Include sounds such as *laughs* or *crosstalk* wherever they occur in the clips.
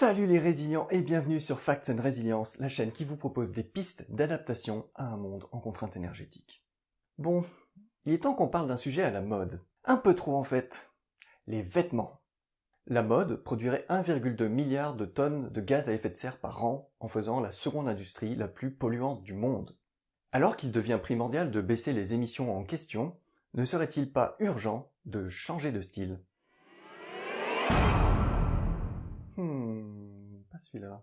Salut les résilients et bienvenue sur Facts and Resilience, la chaîne qui vous propose des pistes d'adaptation à un monde en contrainte énergétique. Bon, il est temps qu'on parle d'un sujet à la mode. Un peu trop en fait. Les vêtements. La mode produirait 1,2 milliard de tonnes de gaz à effet de serre par an en faisant la seconde industrie la plus polluante du monde. Alors qu'il devient primordial de baisser les émissions en question, ne serait-il pas urgent de changer de style? Celui-là.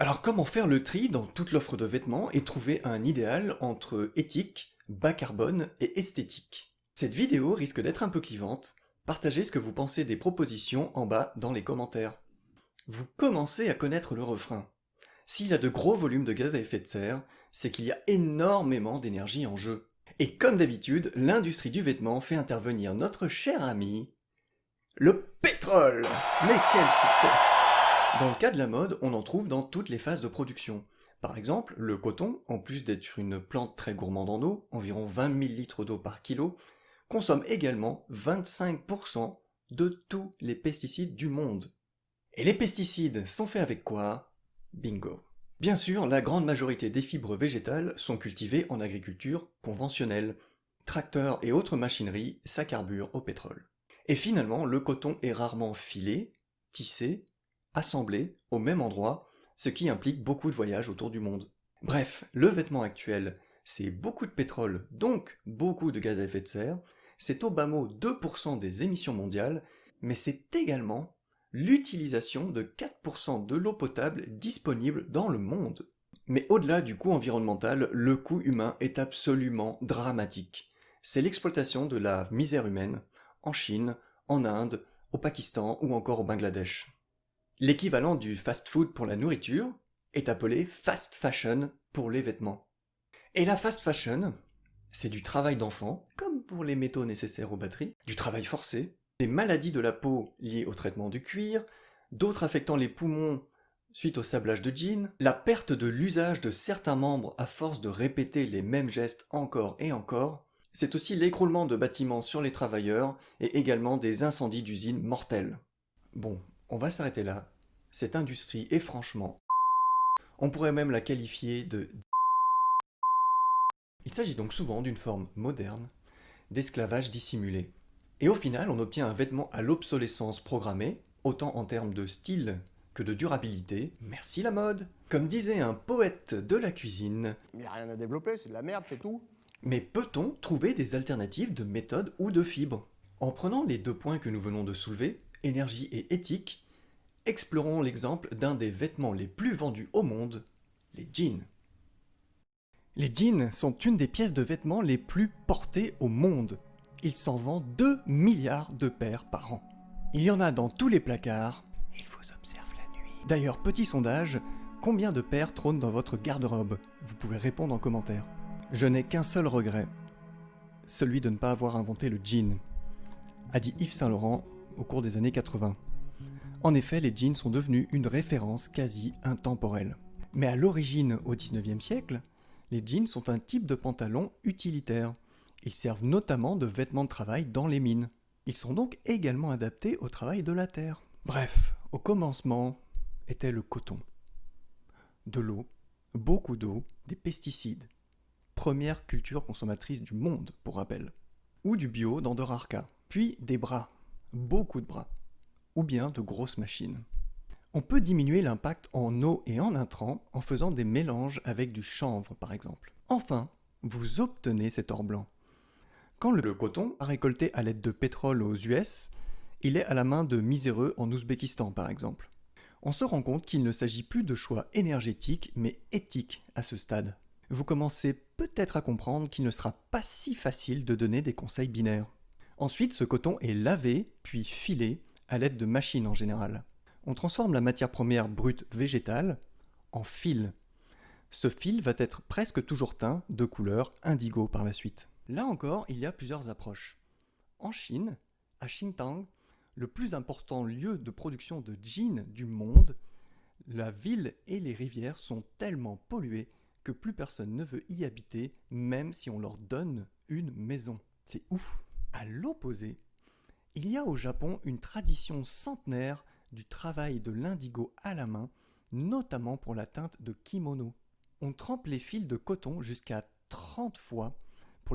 Alors comment faire le tri dans toute l'offre de vêtements et trouver un idéal entre éthique, bas carbone et esthétique? Cette vidéo risque d'être un peu clivante, partagez ce que vous pensez des propositions en bas dans les commentaires. Vous commencez à connaître le refrain. S'il a de gros volumes de gaz à effet de serre, c'est qu'il y a énormément d'énergie en jeu. Et comme d'habitude, l'industrie du vêtement fait intervenir notre cher ami, le pétrole Mais quel succès Dans le cas de la mode, on en trouve dans toutes les phases de production. Par exemple, le coton, en plus d'être une plante très gourmande en eau, environ 20 000 litres d'eau par kilo, consomme également 25% de tous les pesticides du monde. Et les pesticides sont faits avec quoi? Bingo. Bien sûr, la grande majorité des fibres végétales sont cultivées en agriculture conventionnelle. Tracteurs et autres machineries, ça carbure au pétrole. Et finalement, le coton est rarement filé, tissé, assemblé au même endroit, ce qui implique beaucoup de voyages autour du monde. Bref, le vêtement actuel, c'est beaucoup de pétrole, donc beaucoup de gaz à effet de serre, c'est au bas mot 2% des émissions mondiales, mais c'est également l'utilisation de 4% de l'eau potable disponible dans le monde. Mais au-delà du coût environnemental, le coût humain est absolument dramatique. C'est l'exploitation de la misère humaine en Chine, en Inde, au Pakistan ou encore au Bangladesh. L'équivalent du fast-food pour la nourriture est appelé fast fashion pour les vêtements. Et la fast fashion, c'est du travail d'enfant, comme pour les métaux nécessaires aux batteries, du travail forcé, des maladies de la peau liées au traitement du cuir, d'autres affectant les poumons suite au sablage de jeans, la perte de l'usage de certains membres à force de répéter les mêmes gestes encore et encore, c'est aussi l'écroulement de bâtiments sur les travailleurs et également des incendies d'usines mortels. Bon, on va s'arrêter là. Cette industrie est franchement... *laughs* On pourrait même la qualifier de... *laughs* Il s'agit donc souvent d'une forme moderne d'esclavage dissimulé. Et au final, on obtient un vêtement à l'obsolescence programmée, autant en termes de style que de durabilité. Merci la mode Comme disait un poète de la cuisine... Il n'y a rien à développer, c'est de la merde, c'est tout. Mais peut-on trouver des alternatives de méthode ou de fibres? En prenant les deux points que nous venons de soulever, énergie et éthique, explorons l'exemple d'un des vêtements les plus vendus au monde, les jeans. Les jeans sont une des pièces de vêtements les plus portées au monde il s'en vend 2 milliards de paires par an. Il y en a dans tous les placards. Il vous observe la nuit. D'ailleurs, petit sondage, combien de paires trônent dans votre garde-robe? Vous pouvez répondre en commentaire. Je n'ai qu'un seul regret, celui de ne pas avoir inventé le jean, a dit Yves Saint-Laurent au cours des années 80. En effet, les jeans sont devenus une référence quasi intemporelle. Mais à l'origine, au 19e siècle, les jeans sont un type de pantalon utilitaire ils servent notamment de vêtements de travail dans les mines. Ils sont donc également adaptés au travail de la terre. Bref, au commencement était le coton. De l'eau, beaucoup d'eau, des pesticides. Première culture consommatrice du monde, pour rappel. Ou du bio dans de rares cas. Puis des bras, beaucoup de bras. Ou bien de grosses machines. On peut diminuer l'impact en eau et en intrants en faisant des mélanges avec du chanvre par exemple. Enfin, vous obtenez cet or blanc. Quand le coton a récolté à l'aide de pétrole aux US, il est à la main de miséreux en Ouzbékistan par exemple. On se rend compte qu'il ne s'agit plus de choix énergétiques mais éthiques à ce stade. Vous commencez peut-être à comprendre qu'il ne sera pas si facile de donner des conseils binaires. Ensuite, ce coton est lavé puis filé à l'aide de machines en général. On transforme la matière première brute végétale en fil. Ce fil va être presque toujours teint de couleur indigo par la suite. Là encore, il y a plusieurs approches. En Chine, à Xintang, le plus important lieu de production de jeans du monde, La ville et les rivières sont tellement polluées que plus personne ne veut y habiter, même si on leur donne une maison. C'est ouf. À l'opposé, il y a au Japon une tradition centenaire du travail de l'indigo à la main, notamment pour la teinte de kimono. On trempe les fils de coton jusqu'à 30 fois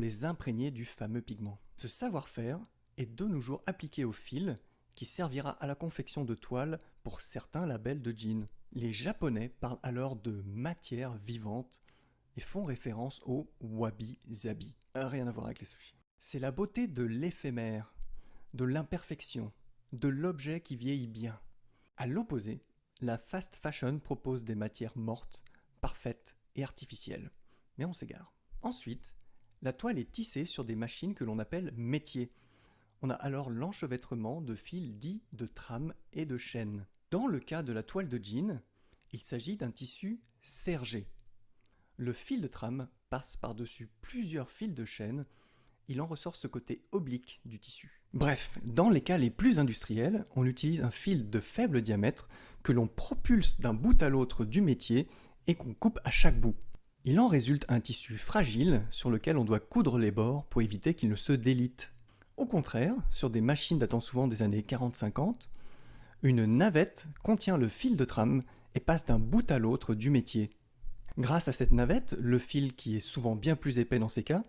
les imprégner du fameux pigment. Ce savoir-faire est de nos jours appliqué au fil qui servira à la confection de toiles pour certains labels de jeans. Les Japonais parlent alors de matière vivante et font référence au wabi-sabi. Rien à voir avec les sushis. C'est la beauté de l'éphémère, de l'imperfection, de l'objet qui vieillit bien. À l'opposé, la fast fashion propose des matières mortes, parfaites et artificielles. Mais on s'égare. Ensuite, la toile est tissée sur des machines que l'on appelle métiers. On a alors l'enchevêtrement de fils dits de trame et de chaînes. Dans le cas de la toile de jean, il s'agit d'un tissu sergé. Le fil de trame passe par-dessus plusieurs fils de chaîne, il en ressort ce côté oblique du tissu. Bref, dans les cas les plus industriels, on utilise un fil de faible diamètre que l'on propulse d'un bout à l'autre du métier et qu'on coupe à chaque bout. Il en résulte un tissu fragile sur lequel on doit coudre les bords pour éviter qu'il ne se délite. Au contraire, sur des machines datant souvent des années 40-50, une navette contient le fil de trame et passe d'un bout à l'autre du métier. Grâce à cette navette, le fil, qui est souvent bien plus épais dans ces cas,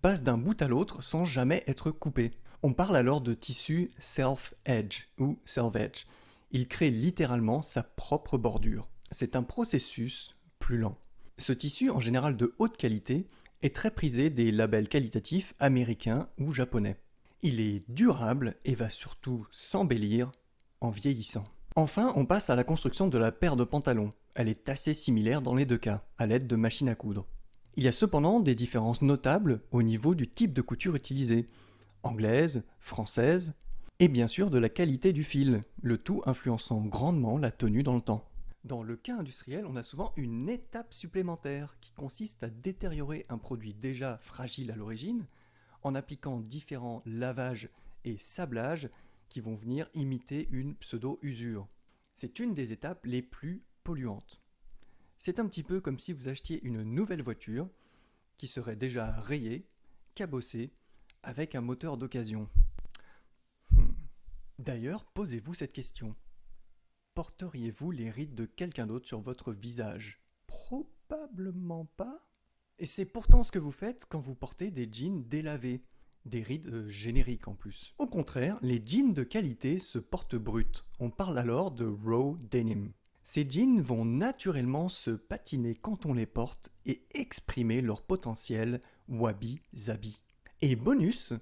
passe d'un bout à l'autre sans jamais être coupé. On parle alors de tissu self-edge ou self-edge. Il crée littéralement sa propre bordure. C'est un processus plus lent. Ce tissu, en général de haute qualité, est très prisé des labels qualitatifs américains ou japonais. Il est durable et va surtout s'embellir en vieillissant. Enfin, on passe à la construction de la paire de pantalons. Elle est assez similaire dans les deux cas, à l'aide de machines à coudre. Il y a cependant des différences notables au niveau du type de couture utilisée, anglaise, française, et bien sûr de la qualité du fil, le tout influençant grandement la tenue dans le temps. Dans le cas industriel, on a souvent une étape supplémentaire qui consiste à détériorer un produit déjà fragile à l'origine en appliquant différents lavages et sablages qui vont venir imiter une pseudo-usure. C'est une des étapes les plus polluantes. C'est un petit peu comme si vous achetiez une nouvelle voiture qui serait déjà rayée, cabossée, avec un moteur d'occasion. Hmm. D'ailleurs, posez-vous cette question. Porteriez-vous les rides de quelqu'un d'autre sur votre visage? Probablement pas. Et c'est pourtant ce que vous faites quand vous portez des jeans délavés, des rides euh, génériques en plus. Au contraire, les jeans de qualité se portent bruts. On parle alors de raw denim. Ces jeans vont naturellement se patiner quand on les porte et exprimer leur potentiel wabi-sabi. Et bonus,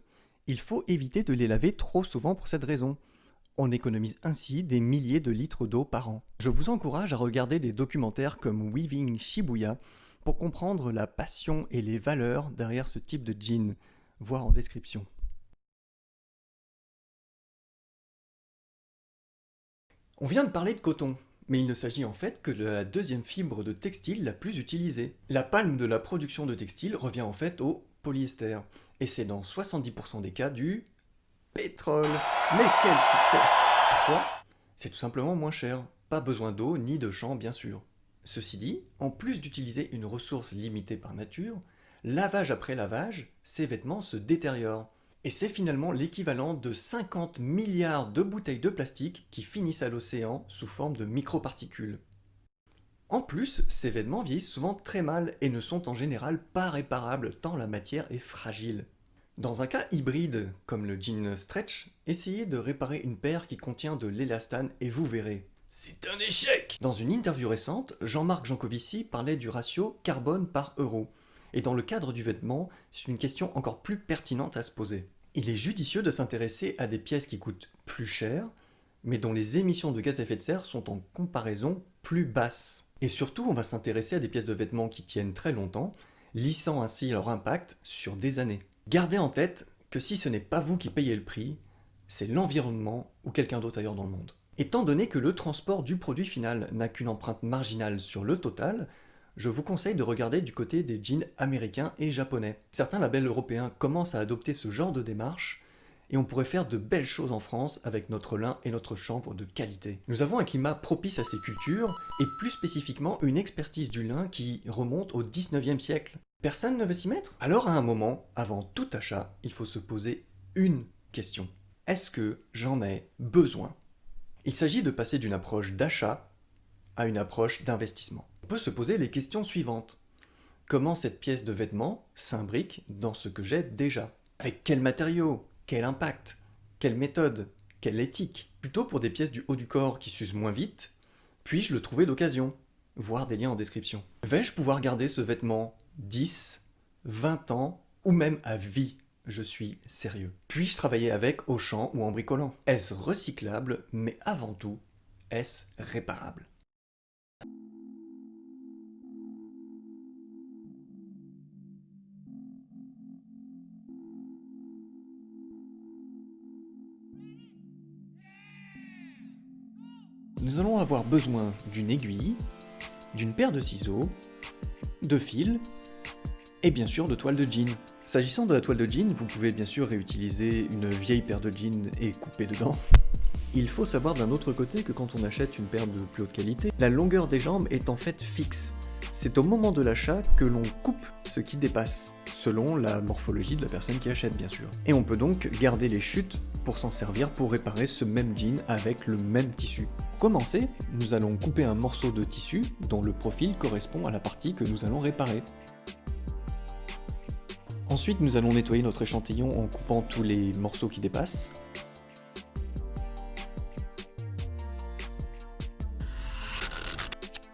il faut éviter de les laver trop souvent pour cette raison. On économise ainsi des milliers de litres d'eau par an. Je vous encourage à regarder des documentaires comme Weaving Shibuya pour comprendre la passion et les valeurs derrière ce type de jean, voir en description. On vient de parler de coton, mais il ne s'agit en fait que de la deuxième fibre de textile la plus utilisée. La palme de la production de textile revient en fait au polyester, et c'est dans 70% des cas du pétrole. Mais quel succès Pourquoi C'est tout simplement moins cher. Pas besoin d'eau ni de champs bien sûr. Ceci dit, en plus d'utiliser une ressource limitée par nature, lavage après lavage, ces vêtements se détériorent. Et c'est finalement l'équivalent de 50 milliards de bouteilles de plastique qui finissent à l'océan sous forme de microparticules. En plus, ces vêtements vieillissent souvent très mal et ne sont en général pas réparables tant la matière est fragile. Dans un cas hybride, comme le jean stretch, essayez de réparer une paire qui contient de l'élastane et vous verrez. C'est un échec Dans une interview récente, Jean-Marc Jancovici parlait du ratio carbone par euro. Et dans le cadre du vêtement, c'est une question encore plus pertinente à se poser. Il est judicieux de s'intéresser à des pièces qui coûtent plus cher, mais dont les émissions de gaz à effet de serre sont en comparaison plus basses. Et surtout, on va s'intéresser à des pièces de vêtements qui tiennent très longtemps, lissant ainsi leur impact sur des années. Gardez en tête que si ce n'est pas vous qui payez le prix, c'est l'environnement ou quelqu'un d'autre ailleurs dans le monde. Étant donné que le transport du produit final n'a qu'une empreinte marginale sur le total, je vous conseille de regarder du côté des jeans américains et japonais. Certains labels européens commencent à adopter ce genre de démarche, et on pourrait faire de belles choses en France avec notre lin et notre chanvre de qualité. Nous avons un climat propice à ces cultures, et plus spécifiquement une expertise du lin qui remonte au 19e siècle. Personne ne veut s'y mettre Alors à un moment, avant tout achat, il faut se poser une question. Est-ce que j'en ai besoin? Il s'agit de passer d'une approche d'achat à une approche d'investissement. On peut se poser les questions suivantes. Comment cette pièce de vêtement s'imbrique dans ce que j'ai déjà? Avec quels matériaux? Quel impact? Quelle méthode? Quelle éthique? Plutôt pour des pièces du haut du corps qui s'usent moins vite, puis-je le trouver d'occasion? Voir des liens en description. Vais-je pouvoir garder ce vêtement 10, 20 ans ou même à vie je suis sérieux. Puis-je travailler avec au champ ou en bricolant? Est-ce recyclable, mais avant tout, est-ce réparable? Nous allons avoir besoin d'une aiguille, d'une paire de ciseaux, de fils et bien sûr de toile de jean. S'agissant de la toile de jean, vous pouvez bien sûr réutiliser une vieille paire de jeans et couper dedans. Il faut savoir d'un autre côté que quand on achète une paire de plus haute qualité, la longueur des jambes est en fait fixe. C'est au moment de l'achat que l'on coupe ce qui dépasse, selon la morphologie de la personne qui achète bien sûr. Et on peut donc garder les chutes pour s'en servir pour réparer ce même jean avec le même tissu. Pour commencer, nous allons couper un morceau de tissu dont le profil correspond à la partie que nous allons réparer. Ensuite, nous allons nettoyer notre échantillon en coupant tous les morceaux qui dépassent.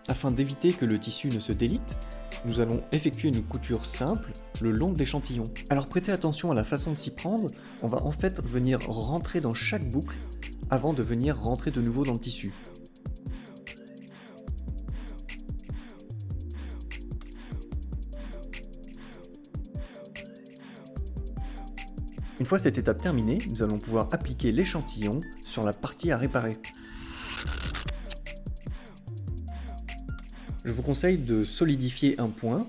Afin d'éviter que le tissu ne se délite, nous allons effectuer une couture simple le long de l'échantillon. Alors prêtez attention à la façon de s'y prendre, on va en fait venir rentrer dans chaque boucle avant de venir rentrer de nouveau dans le tissu. Une fois cette étape terminée, nous allons pouvoir appliquer l'échantillon sur la partie à réparer. Je vous conseille de solidifier un point,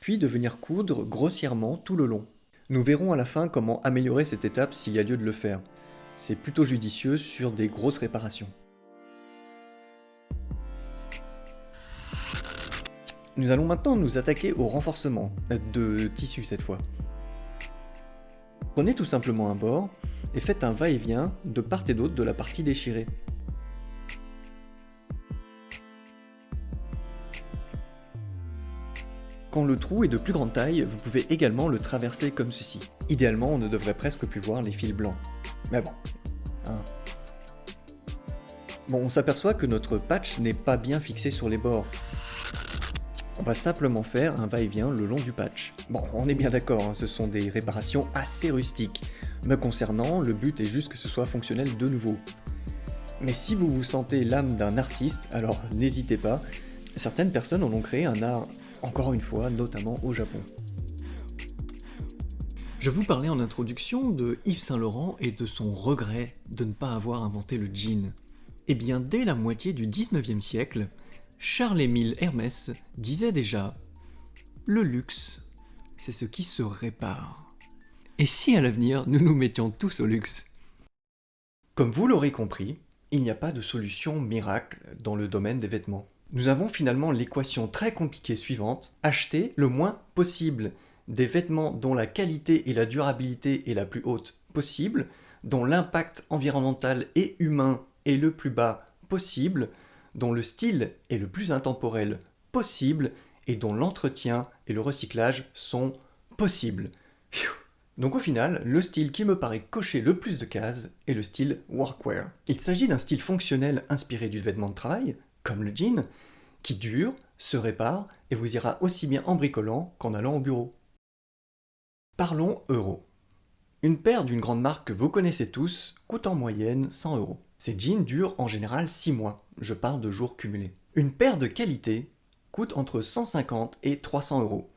puis de venir coudre grossièrement tout le long. Nous verrons à la fin comment améliorer cette étape s'il y a lieu de le faire. C'est plutôt judicieux sur des grosses réparations. Nous allons maintenant nous attaquer au renforcement, de tissu cette fois. Prenez tout simplement un bord et faites un va-et-vient de part et d'autre de la partie déchirée. Quand le trou est de plus grande taille, vous pouvez également le traverser comme ceci. Idéalement, on ne devrait presque plus voir les fils blancs. Mais bon. Hein. Bon, on s'aperçoit que notre patch n'est pas bien fixé sur les bords. On va simplement faire un va-et-vient le long du patch. Bon, on est bien d'accord, hein, ce sont des réparations assez rustiques. Me concernant, le but est juste que ce soit fonctionnel de nouveau. Mais si vous vous sentez l'âme d'un artiste, alors n'hésitez pas, certaines personnes en ont créé un art, encore une fois, notamment au Japon. Je vous parlais en introduction de Yves Saint Laurent et de son regret de ne pas avoir inventé le jean. Eh bien, dès la moitié du 19e siècle, Charles-Émile Hermès disait déjà « Le luxe, c'est ce qui se répare. » Et si à l'avenir, nous nous mettions tous au luxe? Comme vous l'aurez compris, il n'y a pas de solution miracle dans le domaine des vêtements. Nous avons finalement l'équation très compliquée suivante, acheter le moins possible des vêtements dont la qualité et la durabilité est la plus haute possible, dont l'impact environnemental et humain est le plus bas possible, dont le style est le plus intemporel possible et dont l'entretien et le recyclage sont possibles. Donc au final, le style qui me paraît cocher le plus de cases est le style workwear. Il s'agit d'un style fonctionnel inspiré du vêtement de travail, comme le jean, qui dure, se répare et vous ira aussi bien en bricolant qu'en allant au bureau. Parlons euros. Une paire d'une grande marque que vous connaissez tous coûte en moyenne 100 euros. Ces jeans durent en général 6 mois, je parle de jours cumulés. Une paire de qualité coûte entre 150 et 300 euros,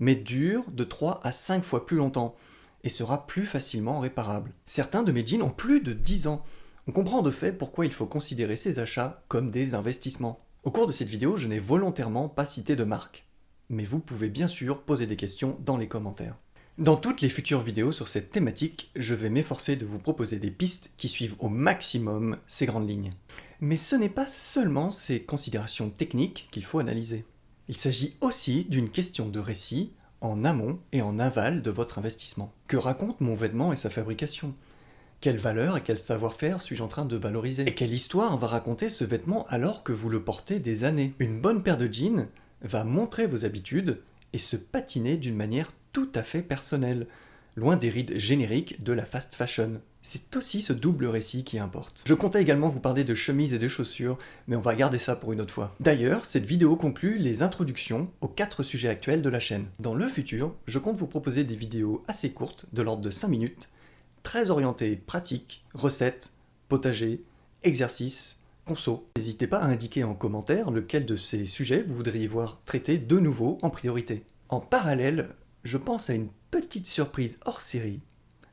mais dure de 3 à 5 fois plus longtemps et sera plus facilement réparable. Certains de mes jeans ont plus de 10 ans. On comprend de fait pourquoi il faut considérer ces achats comme des investissements. Au cours de cette vidéo, je n'ai volontairement pas cité de marque, mais vous pouvez bien sûr poser des questions dans les commentaires. Dans toutes les futures vidéos sur cette thématique, je vais m'efforcer de vous proposer des pistes qui suivent au maximum ces grandes lignes. Mais ce n'est pas seulement ces considérations techniques qu'il faut analyser. Il s'agit aussi d'une question de récit en amont et en aval de votre investissement. Que raconte mon vêtement et sa fabrication? Quelle valeur et quel savoir-faire suis-je en train de valoriser? Et quelle histoire va raconter ce vêtement alors que vous le portez des années? Une bonne paire de jeans va montrer vos habitudes et se patiner d'une manière tout à fait personnelle, loin des rides génériques de la fast fashion. C'est aussi ce double récit qui importe. Je comptais également vous parler de chemises et de chaussures, mais on va garder ça pour une autre fois. D'ailleurs, cette vidéo conclut les introductions aux quatre sujets actuels de la chaîne. Dans le futur, je compte vous proposer des vidéos assez courtes, de l'ordre de 5 minutes, très orientées pratiques, recettes, potager, exercices, conso. N'hésitez pas à indiquer en commentaire lequel de ces sujets vous voudriez voir traité de nouveau en priorité. En parallèle, je pense à une petite surprise hors série.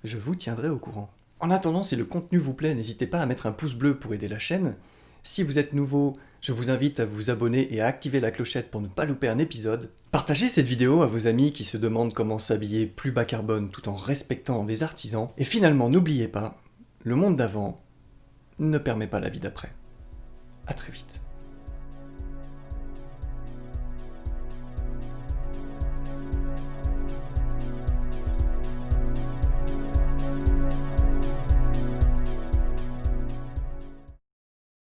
Je vous tiendrai au courant. En attendant, si le contenu vous plaît, n'hésitez pas à mettre un pouce bleu pour aider la chaîne. Si vous êtes nouveau, je vous invite à vous abonner et à activer la clochette pour ne pas louper un épisode. Partagez cette vidéo à vos amis qui se demandent comment s'habiller plus bas carbone tout en respectant les artisans. Et finalement, n'oubliez pas, le monde d'avant ne permet pas la vie d'après. A très vite.